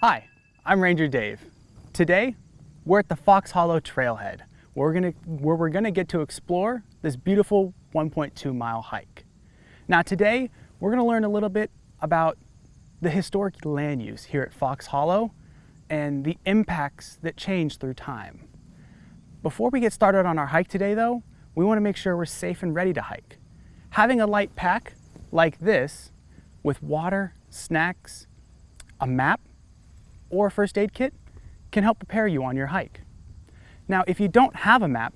Hi, I'm Ranger Dave. Today, we're at the Fox Hollow Trailhead, where we're gonna, where we're gonna get to explore this beautiful 1.2 mile hike. Now today, we're gonna learn a little bit about the historic land use here at Fox Hollow and the impacts that change through time. Before we get started on our hike today though, we wanna make sure we're safe and ready to hike. Having a light pack like this with water, snacks, a map, or a first aid kit can help prepare you on your hike. Now, if you don't have a map,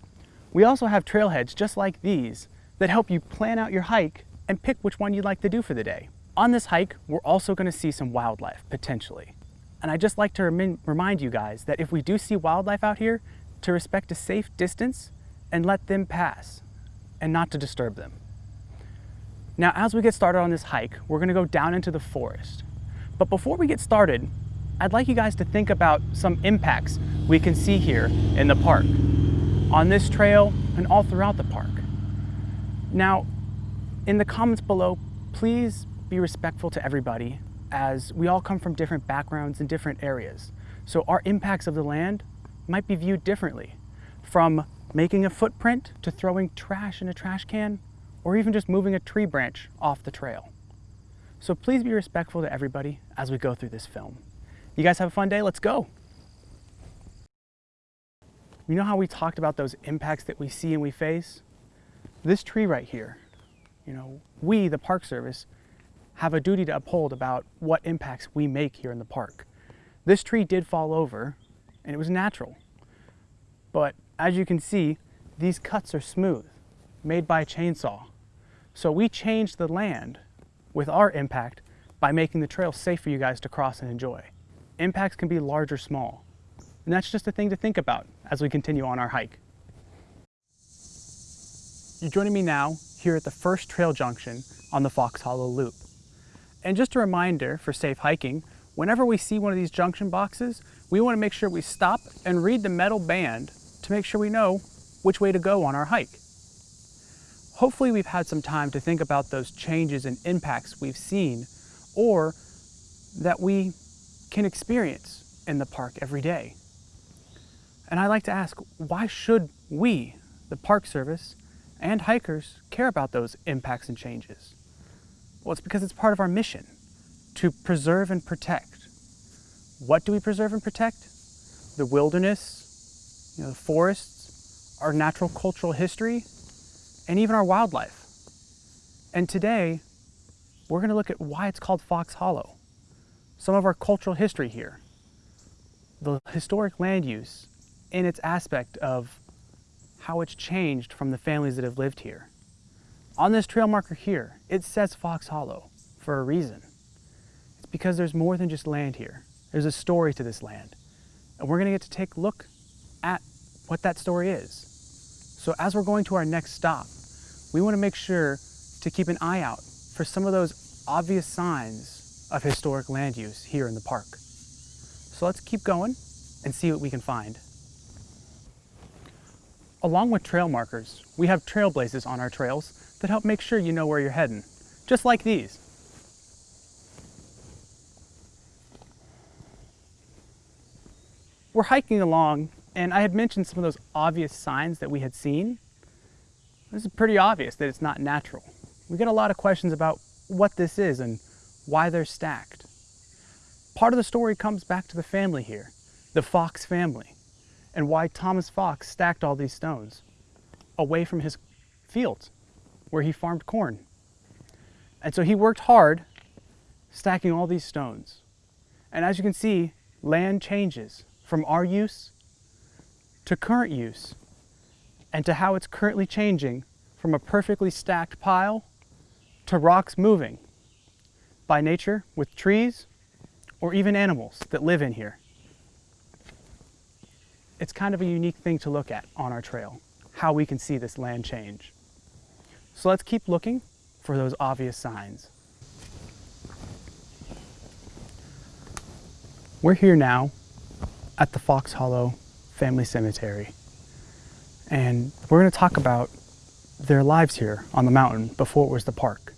we also have trailheads just like these that help you plan out your hike and pick which one you'd like to do for the day. On this hike, we're also gonna see some wildlife, potentially. And I'd just like to remind you guys that if we do see wildlife out here, to respect a safe distance and let them pass, and not to disturb them. Now, as we get started on this hike, we're gonna go down into the forest. But before we get started, I'd like you guys to think about some impacts we can see here in the park, on this trail and all throughout the park. Now, in the comments below, please be respectful to everybody as we all come from different backgrounds and different areas. So our impacts of the land might be viewed differently, from making a footprint to throwing trash in a trash can, or even just moving a tree branch off the trail. So please be respectful to everybody as we go through this film. You guys have a fun day, let's go. You know how we talked about those impacts that we see and we face? This tree right here, you know, we, the Park Service, have a duty to uphold about what impacts we make here in the park. This tree did fall over and it was natural. But as you can see, these cuts are smooth, made by a chainsaw. So we changed the land with our impact by making the trail safe for you guys to cross and enjoy. Impacts can be large or small. And that's just a thing to think about as we continue on our hike. You're joining me now here at the first trail junction on the Fox Hollow Loop. And just a reminder for safe hiking, whenever we see one of these junction boxes, we want to make sure we stop and read the metal band to make sure we know which way to go on our hike. Hopefully we've had some time to think about those changes and impacts we've seen or that we can experience in the park every day. And I like to ask, why should we, the Park Service, and hikers care about those impacts and changes? Well, it's because it's part of our mission to preserve and protect. What do we preserve and protect? The wilderness, you know, the forests, our natural cultural history, and even our wildlife. And today, we're going to look at why it's called Fox Hollow some of our cultural history here, the historic land use in its aspect of how it's changed from the families that have lived here. On this trail marker here, it says Fox Hollow for a reason. It's because there's more than just land here. There's a story to this land. And we're gonna get to take a look at what that story is. So as we're going to our next stop, we wanna make sure to keep an eye out for some of those obvious signs of historic land use here in the park. So let's keep going and see what we can find. Along with trail markers, we have trailblazes on our trails that help make sure you know where you're heading, just like these. We're hiking along and I had mentioned some of those obvious signs that we had seen. This is pretty obvious that it's not natural. We get a lot of questions about what this is and why they're stacked. Part of the story comes back to the family here, the Fox family, and why Thomas Fox stacked all these stones away from his fields where he farmed corn. And so he worked hard stacking all these stones. And as you can see, land changes from our use to current use and to how it's currently changing from a perfectly stacked pile to rocks moving by nature with trees or even animals that live in here. It's kind of a unique thing to look at on our trail, how we can see this land change. So let's keep looking for those obvious signs. We're here now at the Fox Hollow Family Cemetery. And we're going to talk about their lives here on the mountain before it was the park.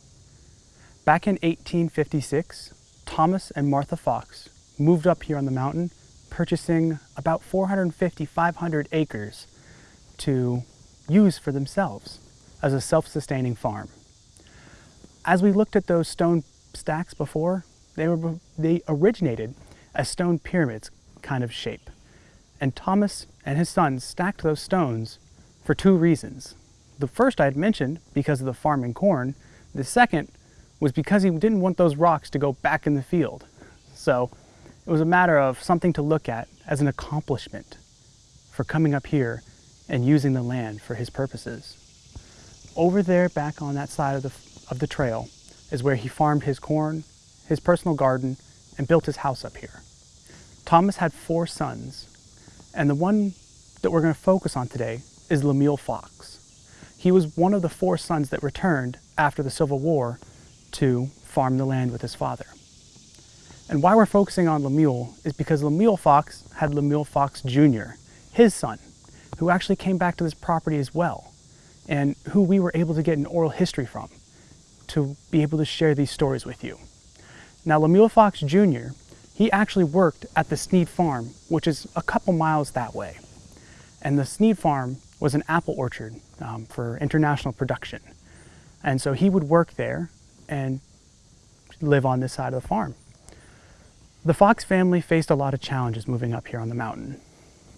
Back in 1856, Thomas and Martha Fox moved up here on the mountain, purchasing about 450, 500 acres to use for themselves as a self-sustaining farm. As we looked at those stone stacks before, they, were, they originated as stone pyramids kind of shape. And Thomas and his sons stacked those stones for two reasons. The first I had mentioned because of the farming corn. The second was because he didn't want those rocks to go back in the field. So it was a matter of something to look at as an accomplishment for coming up here and using the land for his purposes. Over there, back on that side of the, of the trail, is where he farmed his corn, his personal garden, and built his house up here. Thomas had four sons, and the one that we're going to focus on today is Lemuel Fox. He was one of the four sons that returned after the Civil War to farm the land with his father. And why we're focusing on Lemuel is because Lemuel Fox had Lemuel Fox Jr., his son, who actually came back to this property as well, and who we were able to get an oral history from to be able to share these stories with you. Now, Lemuel Fox Jr., he actually worked at the Snead Farm, which is a couple miles that way. And the Snead Farm was an apple orchard um, for international production. And so he would work there and live on this side of the farm. The Fox family faced a lot of challenges moving up here on the mountain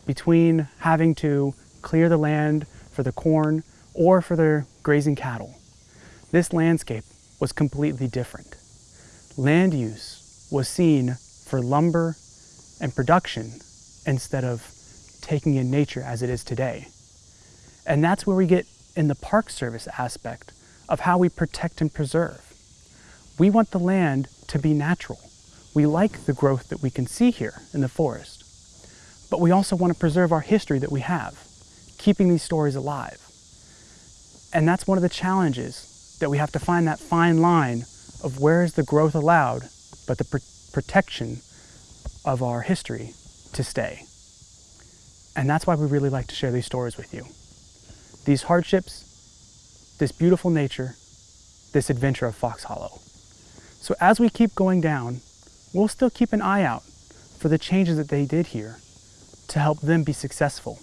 between having to clear the land for the corn or for their grazing cattle. This landscape was completely different. Land use was seen for lumber and production instead of taking in nature as it is today. And that's where we get in the Park Service aspect of how we protect and preserve. We want the land to be natural. We like the growth that we can see here in the forest. But we also want to preserve our history that we have, keeping these stories alive. And that's one of the challenges that we have to find that fine line of where is the growth allowed, but the protection of our history to stay. And that's why we really like to share these stories with you. These hardships, this beautiful nature, this adventure of Fox Hollow. So as we keep going down, we'll still keep an eye out for the changes that they did here to help them be successful.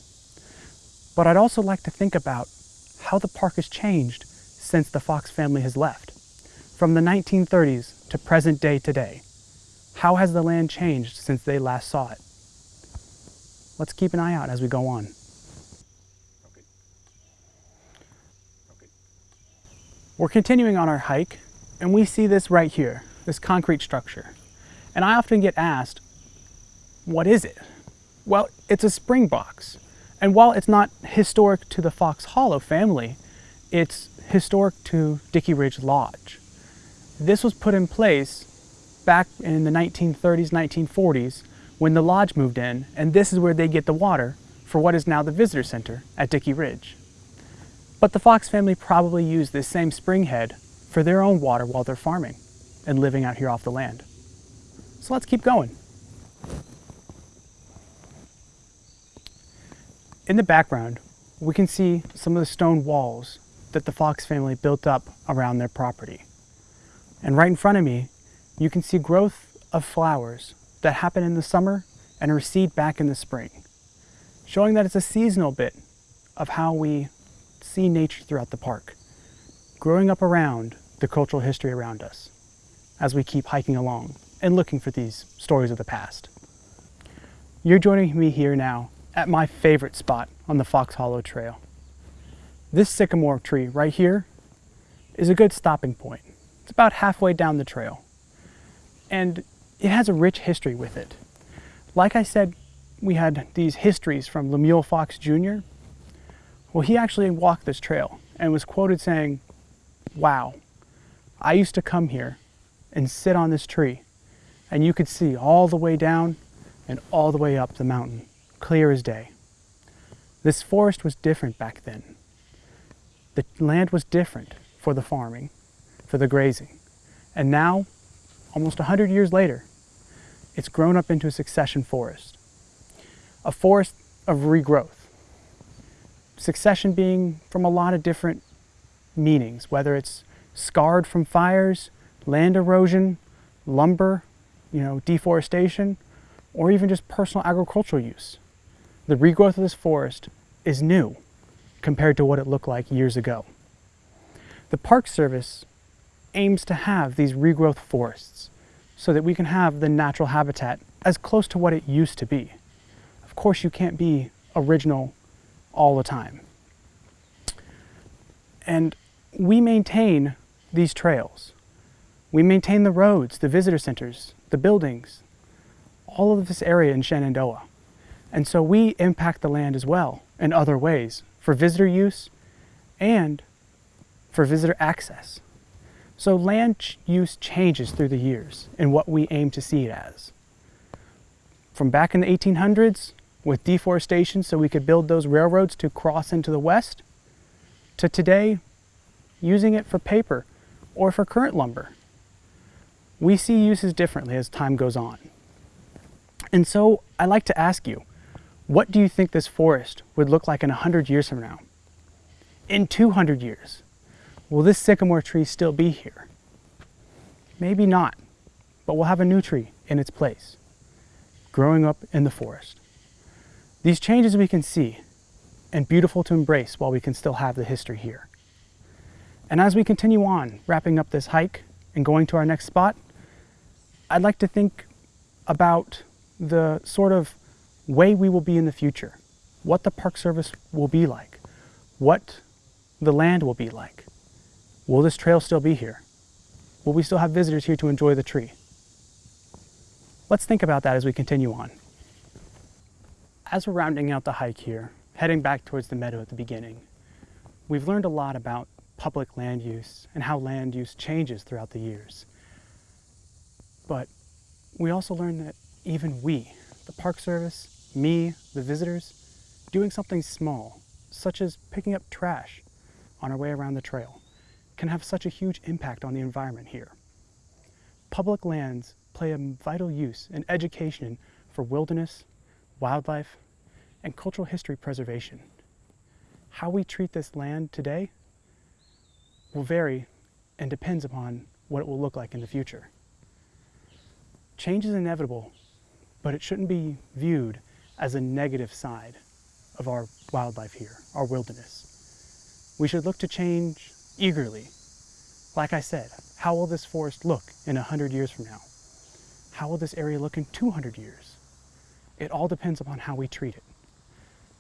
But I'd also like to think about how the park has changed since the Fox family has left. From the 1930s to present day today, how has the land changed since they last saw it? Let's keep an eye out as we go on. We're continuing on our hike and we see this right here, this concrete structure. And I often get asked, what is it? Well, it's a spring box. And while it's not historic to the Fox Hollow family, it's historic to Dickey Ridge Lodge. This was put in place back in the 1930s, 1940s when the lodge moved in, and this is where they get the water for what is now the visitor center at Dickey Ridge. But the Fox family probably used this same spring head for their own water while they're farming and living out here off the land. So let's keep going. In the background, we can see some of the stone walls that the Fox family built up around their property. And right in front of me, you can see growth of flowers that happen in the summer and recede back in the spring, showing that it's a seasonal bit of how we see nature throughout the park, growing up around the cultural history around us as we keep hiking along and looking for these stories of the past. You're joining me here now at my favorite spot on the Fox Hollow Trail. This sycamore tree right here is a good stopping point. It's about halfway down the trail. And it has a rich history with it. Like I said, we had these histories from Lemuel Fox Jr. Well, he actually walked this trail and was quoted saying, wow, I used to come here and sit on this tree and you could see all the way down and all the way up the mountain clear as day. This forest was different back then. The land was different for the farming, for the grazing. And now, almost 100 years later, it's grown up into a succession forest, a forest of regrowth. succession being from a lot of different meanings, whether it's scarred from fires, land erosion, lumber, you know, deforestation, or even just personal agricultural use. The regrowth of this forest is new compared to what it looked like years ago. The Park Service aims to have these regrowth forests so that we can have the natural habitat as close to what it used to be. Of course, you can't be original all the time. And we maintain these trails. We maintain the roads, the visitor centers, the buildings, all of this area in Shenandoah. And so we impact the land as well in other ways for visitor use and for visitor access. So land use changes through the years in what we aim to see it as. From back in the 1800s with deforestation so we could build those railroads to cross into the west, to today using it for paper or for current lumber. We see uses differently as time goes on. And so I like to ask you, what do you think this forest would look like in 100 years from now? In 200 years? Will this sycamore tree still be here? Maybe not, but we'll have a new tree in its place, growing up in the forest. These changes we can see and beautiful to embrace while we can still have the history here. And as we continue on, wrapping up this hike and going to our next spot, I'd like to think about the sort of way we will be in the future, what the Park Service will be like, what the land will be like. Will this trail still be here? Will we still have visitors here to enjoy the tree? Let's think about that as we continue on. As we're rounding out the hike here, heading back towards the meadow at the beginning, we've learned a lot about public land use and how land use changes throughout the years. But we also learned that even we, the Park Service, me, the visitors, doing something small, such as picking up trash on our way around the trail, can have such a huge impact on the environment here. Public lands play a vital use in education for wilderness, wildlife, and cultural history preservation. How we treat this land today will vary and depends upon what it will look like in the future. Change is inevitable, but it shouldn't be viewed as a negative side of our wildlife here, our wilderness. We should look to change eagerly. Like I said, how will this forest look in 100 years from now? How will this area look in 200 years? It all depends upon how we treat it.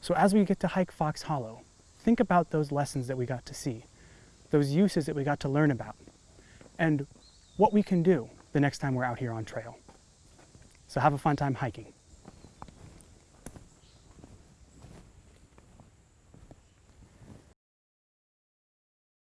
So as we get to hike Fox Hollow, think about those lessons that we got to see those uses that we got to learn about, and what we can do the next time we're out here on trail. So have a fun time hiking.